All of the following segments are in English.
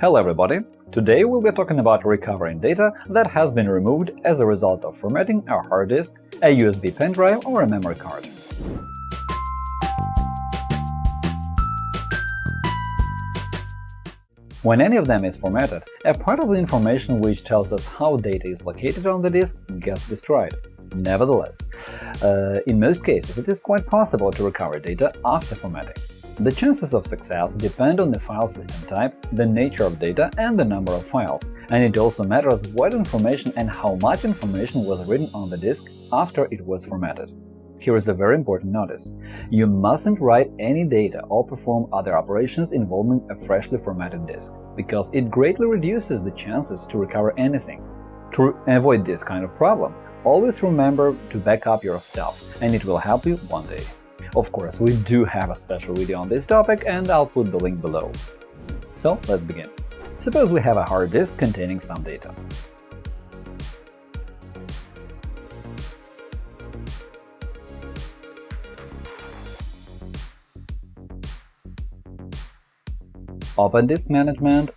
Hello everybody! Today we'll be talking about recovering data that has been removed as a result of formatting a hard disk, a USB pen drive or a memory card. When any of them is formatted, a part of the information which tells us how data is located on the disk gets destroyed. Nevertheless, uh, in most cases it is quite possible to recover data after formatting. The chances of success depend on the file system type, the nature of data and the number of files, and it also matters what information and how much information was written on the disk after it was formatted. Here is a very important notice. You mustn't write any data or perform other operations involving a freshly formatted disk, because it greatly reduces the chances to recover anything. To avoid this kind of problem, always remember to back up your stuff, and it will help you one day. Of course, we do have a special video on this topic, and I'll put the link below. So let's begin. Suppose we have a hard disk containing some data. Open Disk Management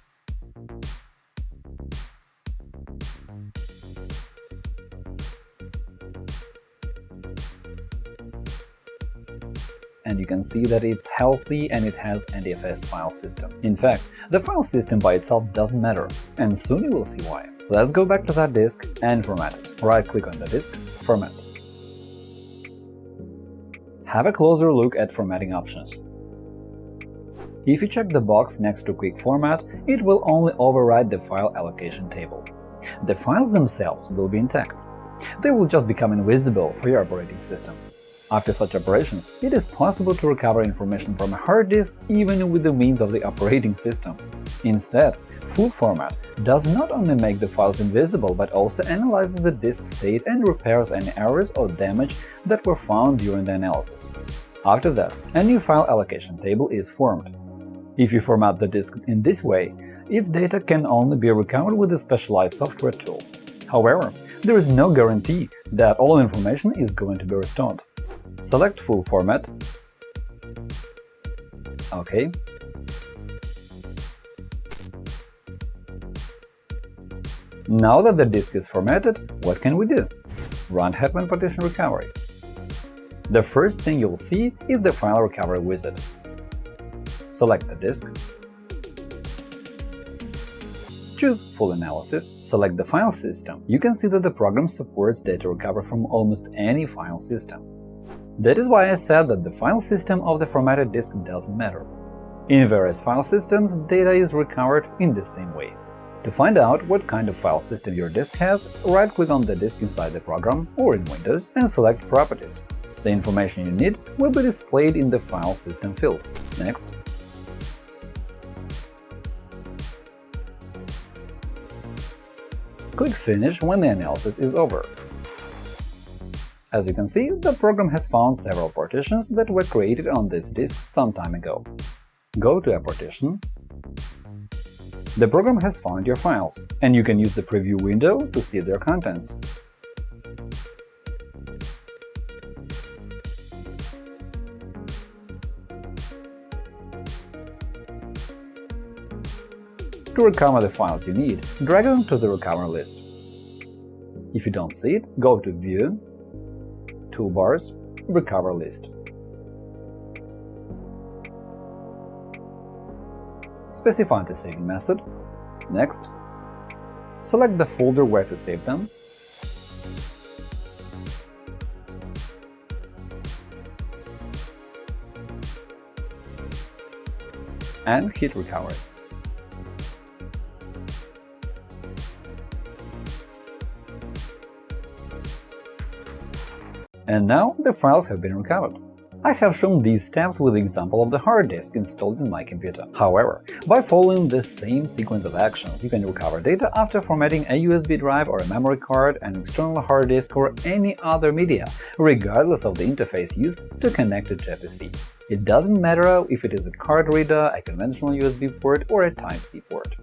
and you can see that it's healthy and it has NTFS file system. In fact, the file system by itself doesn't matter, and soon you will see why. Let's go back to that disk and format it. Right-click on the disk, Format. Have a closer look at formatting options. If you check the box next to Quick Format, it will only override the file allocation table. The files themselves will be intact. They will just become invisible for your operating system. After such operations, it is possible to recover information from a hard disk even with the means of the operating system. Instead, full format does not only make the files invisible, but also analyzes the disk state and repairs any errors or damage that were found during the analysis. After that, a new file allocation table is formed. If you format the disk in this way, its data can only be recovered with a specialized software tool. However, there is no guarantee that all information is going to be restored. Select Full Format. OK. Now that the disk is formatted, what can we do? Run Hetman Partition Recovery. The first thing you'll see is the File Recovery wizard. Select the disk. Choose Full Analysis, select the file system. You can see that the program supports data recovery from almost any file system. That is why I said that the file system of the formatted disk doesn't matter. In various file systems, data is recovered in the same way. To find out what kind of file system your disk has, right-click on the disk inside the program or in Windows and select Properties. The information you need will be displayed in the File System field. Next. Click Finish when the analysis is over. As you can see, the program has found several partitions that were created on this disk some time ago. Go to a partition. The program has found your files, and you can use the preview window to see their contents. To recover the files you need, drag them to the recover list. If you don't see it, go to View toolbars, Recover list. Specify the saving method. Next. Select the folder where to save them. And hit Recover. And now the files have been recovered. I have shown these steps with the example of the hard disk installed in my computer. However, by following the same sequence of actions, you can recover data after formatting a USB drive or a memory card, an external hard disk or any other media, regardless of the interface used to connect it to a PC. It doesn't matter if it is a card reader, a conventional USB port or a Type-C port.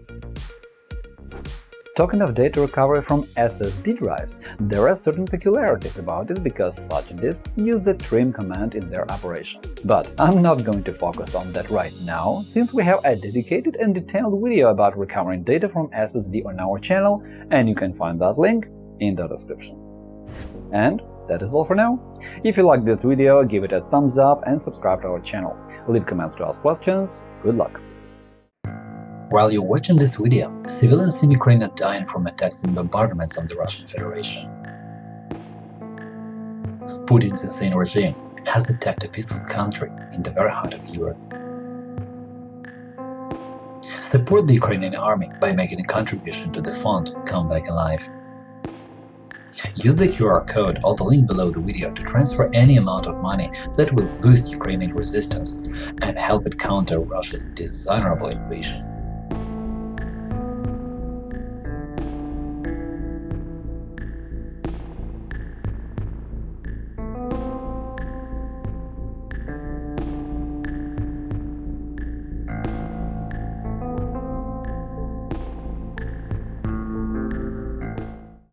Talking of data recovery from SSD drives, there are certain peculiarities about it because such disks use the trim command in their operation. But I'm not going to focus on that right now, since we have a dedicated and detailed video about recovering data from SSD on our channel, and you can find that link in the description. And that is all for now. If you liked this video, give it a thumbs up and subscribe to our channel. Leave comments to ask questions. Good luck! While you're watching this video, civilians in Ukraine are dying from attacks and bombardments on the Russian Federation. Putin's insane regime has attacked a peaceful country in the very heart of Europe. Support the Ukrainian army by making a contribution to the fund Come Back Alive. Use the QR code or the link below the video to transfer any amount of money that will boost Ukrainian resistance and help it counter Russia's dishonorable invasion.